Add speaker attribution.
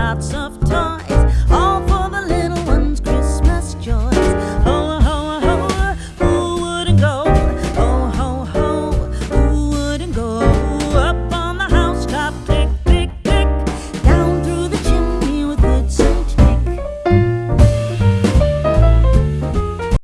Speaker 1: lots of